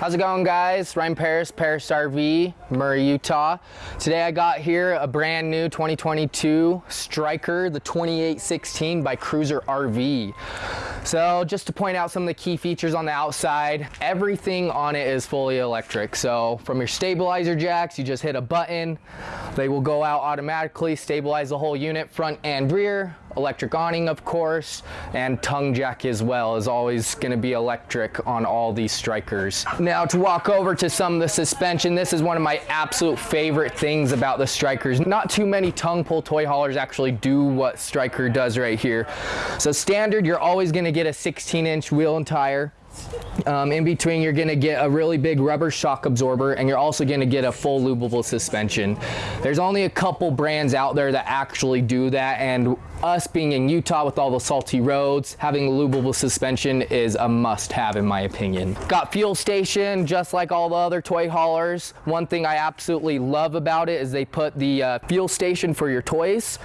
How's it going guys? Ryan Paris, Paris RV, Murray, Utah. Today I got here a brand new 2022 Stryker, the 2816 by Cruiser RV. So just to point out some of the key features on the outside, everything on it is fully electric. So from your stabilizer jacks, you just hit a button, they will go out automatically, stabilize the whole unit, front and rear, electric awning of course, and tongue jack as well is always gonna be electric on all these Strykers. Now to walk over to some of the suspension, this is one of my absolute favorite things about the Strykers. Not too many tongue pull toy haulers actually do what Stryker does right here. So standard, you're always gonna get a 16 inch wheel and tire. Um, in between, you're gonna get a really big rubber shock absorber and you're also gonna get a full lubable suspension. There's only a couple brands out there that actually do that and us being in Utah with all the salty roads, having a lubable suspension is a must have in my opinion. Got fuel station just like all the other toy haulers. One thing I absolutely love about it is they put the uh, fuel station for your toys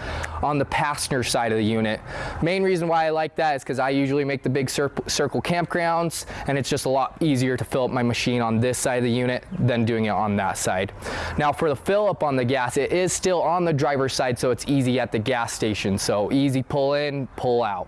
on the passenger side of the unit. Main reason why I like that is because I usually make the big cir circle campgrounds and it's just a lot easier to fill up my machine on this side of the unit than doing it on that side. Now for the fill up on the gas, it is still on the driver's side so it's easy at the gas station. So easy pull in, pull out.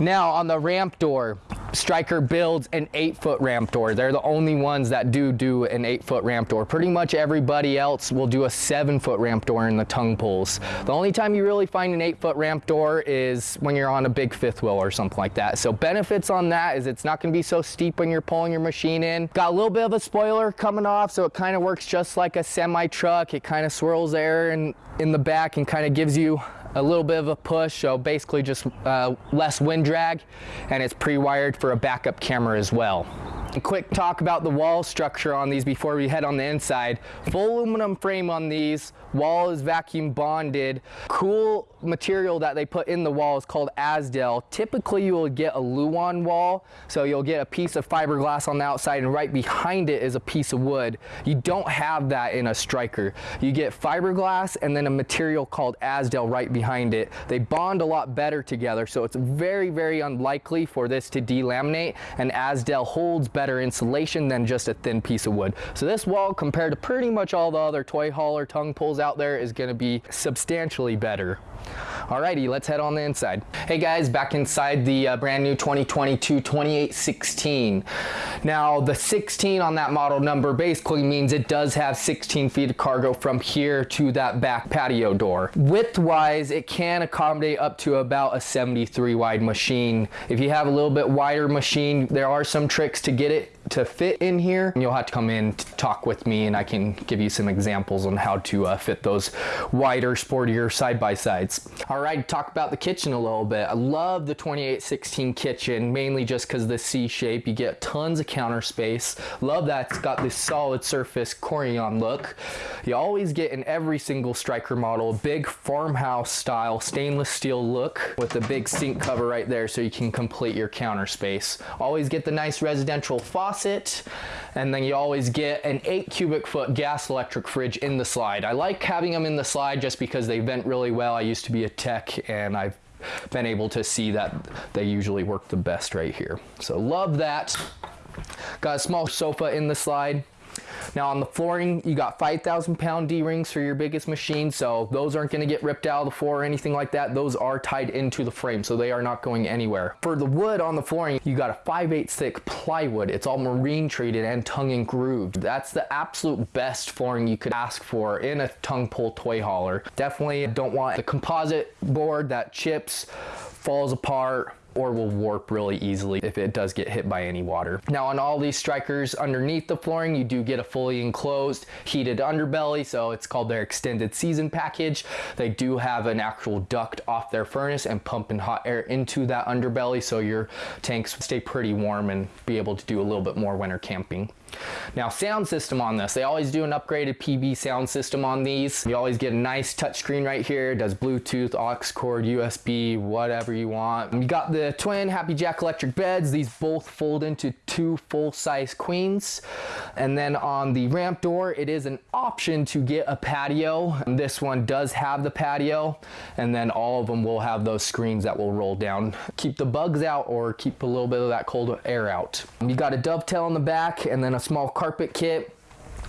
Now on the ramp door, Stryker builds an eight foot ramp door. They're the only ones that do do an eight foot ramp door. Pretty much everybody else will do a seven foot ramp door in the tongue pulls. The only time you really find an eight foot ramp door is when you're on a big fifth wheel or something like that. So benefits on that is it's not gonna be so steep when you're pulling your machine in. Got a little bit of a spoiler coming off so it kind of works just like a semi truck. It kind of swirls air in, in the back and kind of gives you a little bit of a push, so basically just uh, less wind drag, and it's pre-wired for a backup camera as well. A quick talk about the wall structure on these before we head on the inside. Full aluminum frame on these, wall is vacuum bonded. Cool material that they put in the wall is called Azdel. Typically you will get a Luan wall, so you'll get a piece of fiberglass on the outside and right behind it is a piece of wood. You don't have that in a stryker. You get fiberglass and then a material called Azdel right behind it. They bond a lot better together, so it's very, very unlikely for this to delaminate and Azdel holds better insulation than just a thin piece of wood. So this wall compared to pretty much all the other toy hauler tongue pulls out there is gonna be substantially better. Alrighty, let's head on the inside. Hey guys, back inside the uh, brand new 2022 2816. Now the 16 on that model number basically means it does have 16 feet of cargo from here to that back patio door. Width wise, it can accommodate up to about a 73 wide machine. If you have a little bit wider machine, there are some tricks to get it to fit in here. You'll have to come in to talk with me and I can give you some examples on how to uh, fit those wider, sportier side-by-sides. All right, talk about the kitchen a little bit. I love the 2816 kitchen, mainly just because the C shape. You get tons of counter space. Love that it's got this solid surface Corian look. You always get in every single Stryker model, a big farmhouse style stainless steel look with a big sink cover right there so you can complete your counter space. Always get the nice residential faucet faucet and then you always get an 8 cubic foot gas electric fridge in the slide. I like having them in the slide just because they vent really well. I used to be a tech and I've been able to see that they usually work the best right here. So love that. Got a small sofa in the slide. Now on the flooring, you got 5,000 pound D-rings for your biggest machine, so those aren't gonna get ripped out of the floor or anything like that. Those are tied into the frame, so they are not going anywhere. For the wood on the flooring, you got a 5 8 thick plywood. It's all marine treated and tongue and grooved. That's the absolute best flooring you could ask for in a tongue pull toy hauler. Definitely don't want the composite board that chips, falls apart, or will warp really easily if it does get hit by any water. Now on all these strykers underneath the flooring, you do get a fully enclosed heated underbelly, so it's called their extended season package. They do have an actual duct off their furnace and pumping hot air into that underbelly so your tanks stay pretty warm and be able to do a little bit more winter camping. Now sound system on this, they always do an upgraded PB sound system on these. You always get a nice touchscreen right here, it does Bluetooth, aux cord, USB, whatever you want. You got the twin Happy Jack electric beds, these both fold into two full-size queens. And then on the ramp door, it is an option to get a patio. This one does have the patio, and then all of them will have those screens that will roll down. Keep the bugs out or keep a little bit of that cold air out. You got a dovetail in the back and then a a small carpet kit.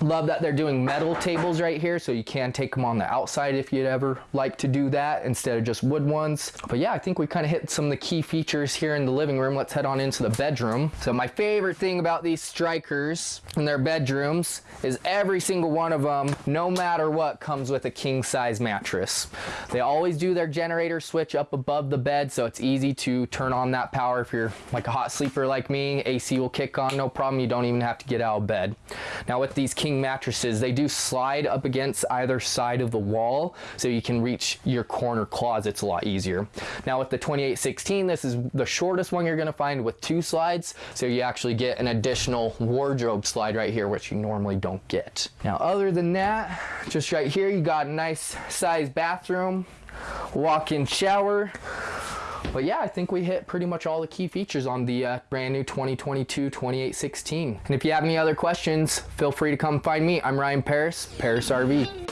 Love that they're doing metal tables right here so you can take them on the outside if you'd ever like to do that instead of just wood ones. But yeah, I think we kind of hit some of the key features here in the living room. Let's head on into the bedroom. So my favorite thing about these strykers in their bedrooms is every single one of them, no matter what, comes with a king size mattress. They always do their generator switch up above the bed so it's easy to turn on that power if you're like a hot sleeper like me. AC will kick on, no problem. You don't even have to get out of bed. Now with these king king mattresses, they do slide up against either side of the wall so you can reach your corner closets a lot easier. Now with the 2816, this is the shortest one you're gonna find with two slides, so you actually get an additional wardrobe slide right here, which you normally don't get. Now other than that, just right here, you got a nice size bathroom, walk-in shower, but yeah, I think we hit pretty much all the key features on the uh, brand new 2022 2816. And if you have any other questions, feel free to come find me. I'm Ryan Paris, Paris RV.